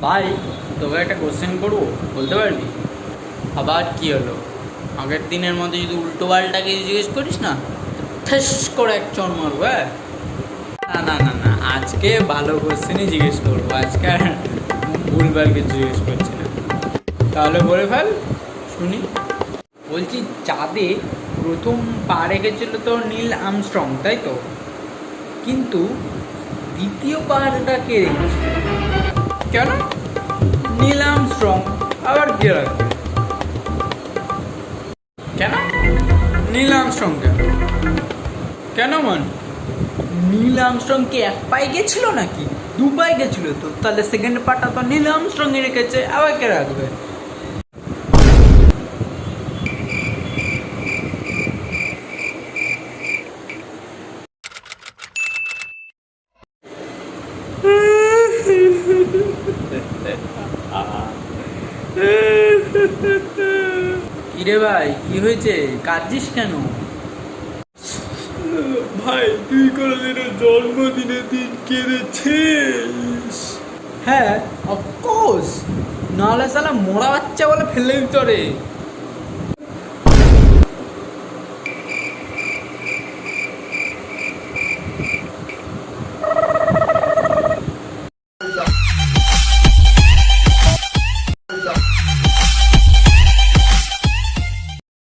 ভাই, তোকে একটা কোশ্চেন করব? বলতে পারবি? আবার কি হলো? আগের দিনের মধ্যে যদি উল্টো পাল্টাকে জিজ্ঞেস করিস না, ঠেস করে এক চর মারবো হ্যাঁ? না না না না, আজকে ভালো কোশ্চেনই জিজ্ঞেস করব। আজকে আর ভুলভাল কিছু জিজ্ঞেস করছি না। তাহলে বলে ফেল, শুনি। বলছি, চাঁদে প্রথম পা রেখেছিল তো নীল আমস্ট্রং, তাই তো? কিন্তু দ্বিতীয় পাটা কে রেখেছিল? কেন? নীল স্ট্রং আবার কে রাখবে কেন? নীল স্ট্রং কেন? কেন মান? নীল আমস্ট্রং কি এক পায়ে গেছিল নাকি? দু পায়ে গেছিল তো? তাহলে সেকেন্ড পার্টটা তো নীল আমস্ট্রং রেখেছে, আবার কে রাখবে কিরে ভাই কি হয়েছে? কাঁদছিস কেন? ভাই তুই কোনোদিনও জন্মদিনের দিন কেঁদেছিস? হ্যাঁ অফকোর্স নাহলে সালা মোড়া বাচ্চা বলে ফেলে দিত রে